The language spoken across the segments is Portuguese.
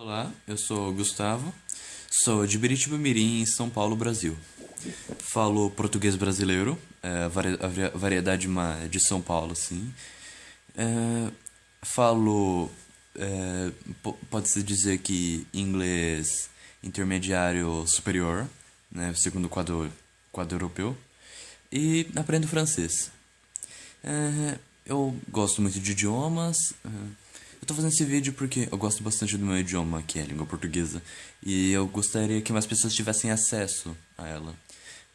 Olá, eu sou Gustavo, sou de Biritiba Mirim, São Paulo, Brasil. Falo português brasileiro, é, a vari- a vari- variedade de São Paulo, assim. É, falo, é, po- pode-se dizer que inglês intermediário superior, né, segundo o quadro, quadro europeu. E aprendo francês. É, eu gosto muito de idiomas. Tô fazendo esse vídeo porque eu gosto bastante do meu idioma, que é a língua portuguesa. E eu gostaria que mais pessoas tivessem acesso a ela.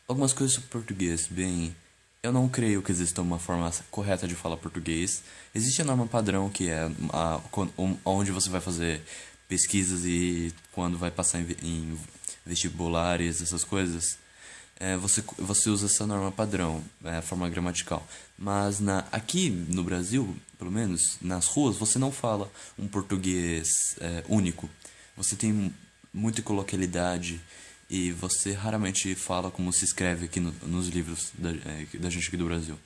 Algumas coisas sobre português. Bem, eu não creio que exista uma forma correta de falar português. Existe a norma padrão, que é a, onde você vai fazer pesquisas e quando vai passar em, em vestibulares, essas coisas. É, você, você usa essa norma padrão, é, a forma gramatical. Mas na, aqui no Brasil, pelo menos, nas ruas, você não fala um português é, único. Você tem muita coloquialidade e você raramente fala como se escreve aqui no- nos livros da, é, da gente aqui do Brasil.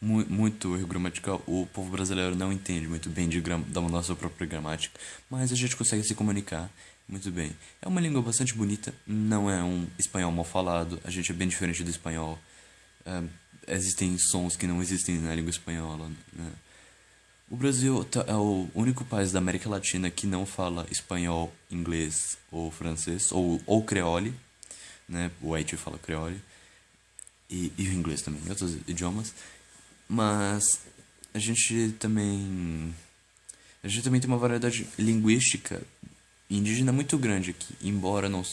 Mu- muito erro gramatical, o povo brasileiro não entende muito bem de da nossa própria gramática, mas a gente consegue se comunicar muito bem. É uma língua bastante bonita, não é um espanhol mal falado, a gente é bem diferente do espanhol. É, existem sons que não existem na língua espanhola. né? O Brasil tá- é o único país da América Latina que não fala espanhol, inglês ou francês, ou, ou creole, né? O Haiti fala creole e, e o inglês também, outros idiomas. Mas a gente também. A gente também tem uma variedade linguística indígena muito grande aqui, embora não,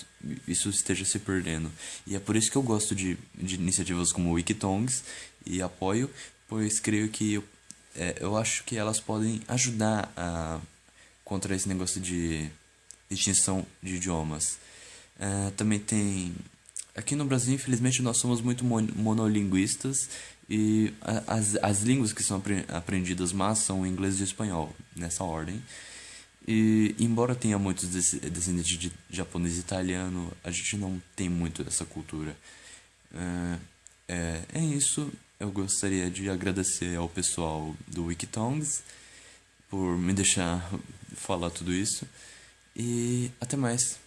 isso esteja se perdendo. E é por isso que eu gosto de, de iniciativas como o Wikitongues e apoio, pois creio que eu, é, eu acho que elas podem ajudar a, contra esse negócio de extinção de idiomas. É, também tem. Aqui no Brasil, infelizmente, nós somos muito mon- monolinguistas e as, as línguas que são apre- aprendidas mais são o inglês e o espanhol, nessa ordem. E embora tenha muitos descendentes de japonês e italiano, a gente não tem muito essa cultura. É, é, é isso. Eu gostaria de agradecer ao pessoal do Wikitongues por me deixar falar tudo isso. E até mais.